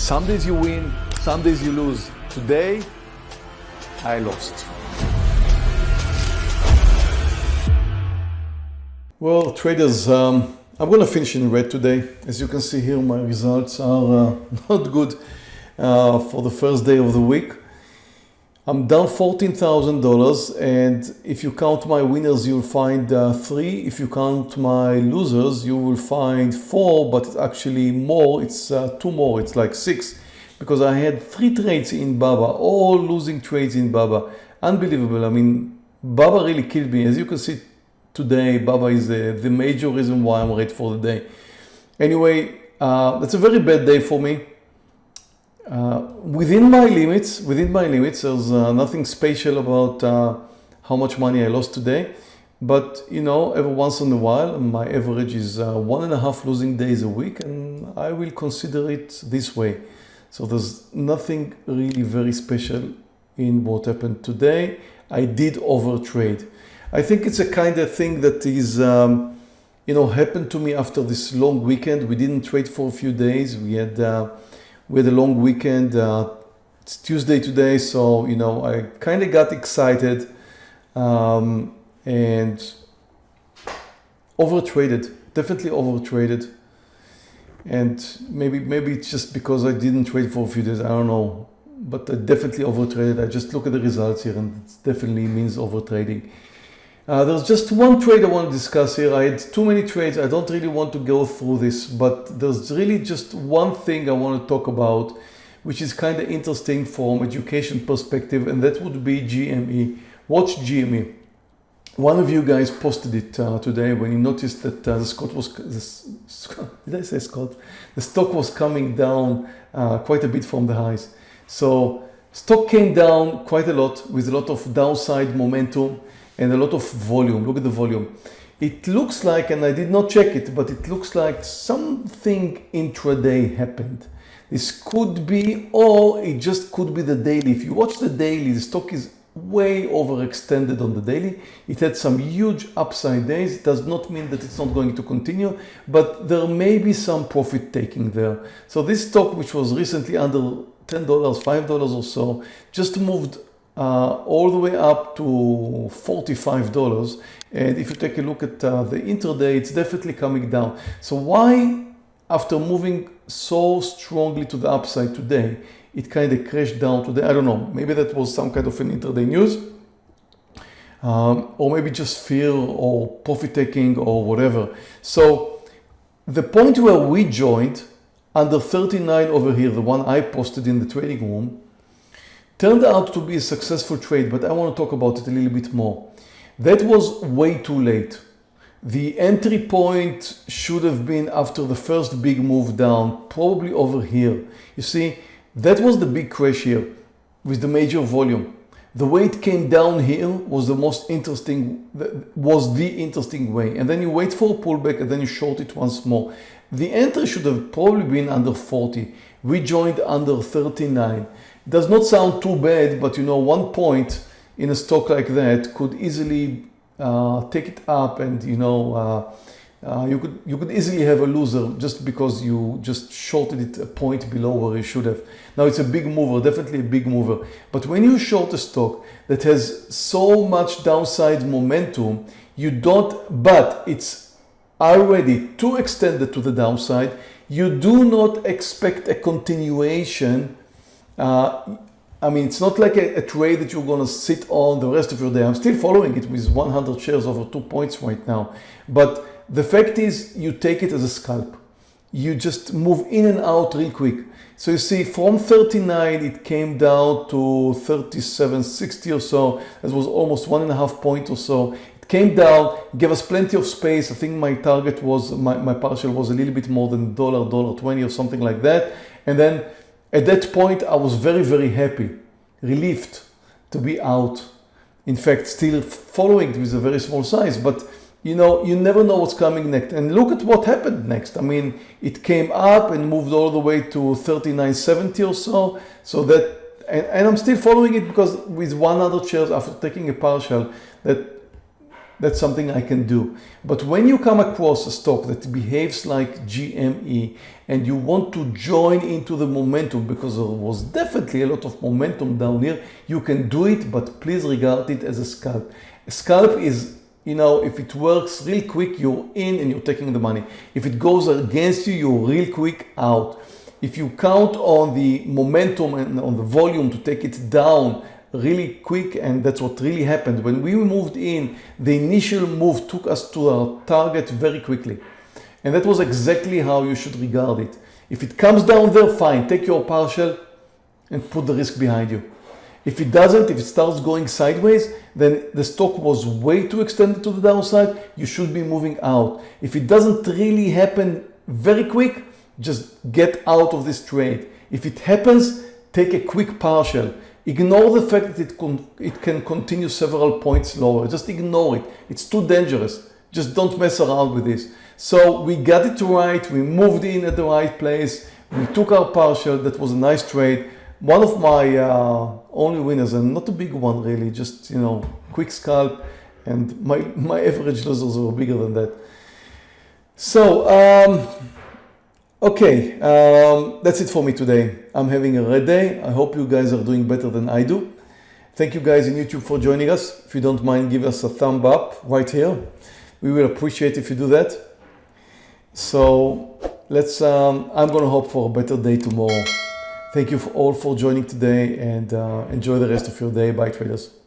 Some days you win, some days you lose. Today, I lost. Well, traders, um, I'm going to finish in red today. As you can see here, my results are uh, not good uh, for the first day of the week. I'm down $14,000 and if you count my winners you'll find uh, three. If you count my losers you will find four but it's actually more, it's uh, two more, it's like six because I had three trades in Baba, all losing trades in Baba. Unbelievable, I mean Baba really killed me. As you can see today Baba is uh, the major reason why I'm red for the day. Anyway, uh, that's a very bad day for me. Uh, within my limits, within my limits, there's uh, nothing special about uh, how much money I lost today. But you know, every once in a while, my average is uh, one and a half losing days a week, and I will consider it this way. So there's nothing really very special in what happened today. I did overtrade. I think it's a kind of thing that is, um, you know, happened to me after this long weekend. We didn't trade for a few days. We had uh, we had a long weekend. Uh, it's Tuesday today, so you know I kind of got excited um, and overtraded. Definitely overtraded, and maybe maybe it's just because I didn't trade for a few days. I don't know, but I definitely overtraded. I just look at the results here, and it definitely means overtrading. Uh, there's just one trade I want to discuss here. I had too many trades. I don't really want to go through this, but there's really just one thing I want to talk about, which is kind of interesting from education perspective, and that would be GME. Watch GME. One of you guys posted it uh, today when you noticed that uh, the Scott was, the, did I say Scott? The stock was coming down uh, quite a bit from the highs. So stock came down quite a lot with a lot of downside momentum and a lot of volume. Look at the volume. It looks like, and I did not check it, but it looks like something intraday happened. This could be, or it just could be the daily. If you watch the daily, the stock is way overextended on the daily. It had some huge upside days. It does not mean that it's not going to continue, but there may be some profit taking there. So this stock, which was recently under $10, $5 or so, just moved uh, all the way up to $45. And if you take a look at uh, the intraday, it's definitely coming down. So why, after moving so strongly to the upside today, it kind of crashed down today? I don't know. Maybe that was some kind of an intraday news. Um, or maybe just fear or profit taking or whatever. So the point where we joined under 39 over here, the one I posted in the trading room, turned out to be a successful trade, but I want to talk about it a little bit more. That was way too late. The entry point should have been after the first big move down, probably over here. You see, that was the big crash here with the major volume. The way it came down here was the most interesting, was the interesting way. And then you wait for a pullback and then you short it once more. The entry should have probably been under 40. We joined under 39 does not sound too bad, but you know, one point in a stock like that could easily uh, take it up and you know, uh, uh, you could you could easily have a loser just because you just shorted it a point below where you should have. Now it's a big mover, definitely a big mover. But when you short a stock that has so much downside momentum, you don't, but it's already too extended to the downside, you do not expect a continuation uh, I mean, it's not like a, a, trade that you're going to sit on the rest of your day. I'm still following it with 100 shares over two points right now. But the fact is you take it as a scalp. You just move in and out real quick. So you see from 39, it came down to 37.60 or so. That was almost one and a half point or so. Came down, gave us plenty of space. I think my target was, my, my partial was a little bit more than dollar, dollar 20 or something like that. And then at that point, I was very, very happy, relieved to be out. In fact, still following it with a very small size, but you know, you never know what's coming next. And look at what happened next. I mean, it came up and moved all the way to 39.70 or so. So that, and, and I'm still following it because with 100 shares after taking a partial, that that's something I can do. But when you come across a stock that behaves like GME and you want to join into the momentum because there was definitely a lot of momentum down here, you can do it, but please regard it as a scalp. A scalp is, you know, if it works real quick, you're in and you're taking the money. If it goes against you, you're real quick out. If you count on the momentum and on the volume to take it down really quick and that's what really happened. When we moved in, the initial move took us to our target very quickly. And that was exactly how you should regard it. If it comes down there, fine, take your partial and put the risk behind you. If it doesn't, if it starts going sideways, then the stock was way too extended to the downside, you should be moving out. If it doesn't really happen very quick, just get out of this trade. If it happens, take a quick partial. Ignore the fact that it, it can continue several points lower. Just ignore it. It's too dangerous. Just don't mess around with this. So we got it right. We moved in at the right place. We took our partial. That was a nice trade. One of my uh, only winners and not a big one really, just, you know, quick scalp and my, my average losers were bigger than that. So, um, Okay, um, that's it for me today. I'm having a red day. I hope you guys are doing better than I do. Thank you guys in YouTube for joining us. If you don't mind, give us a thumb up right here. We will appreciate if you do that. So let's, um, I'm going to hope for a better day tomorrow. Thank you for all for joining today and uh, enjoy the rest of your day. Bye traders.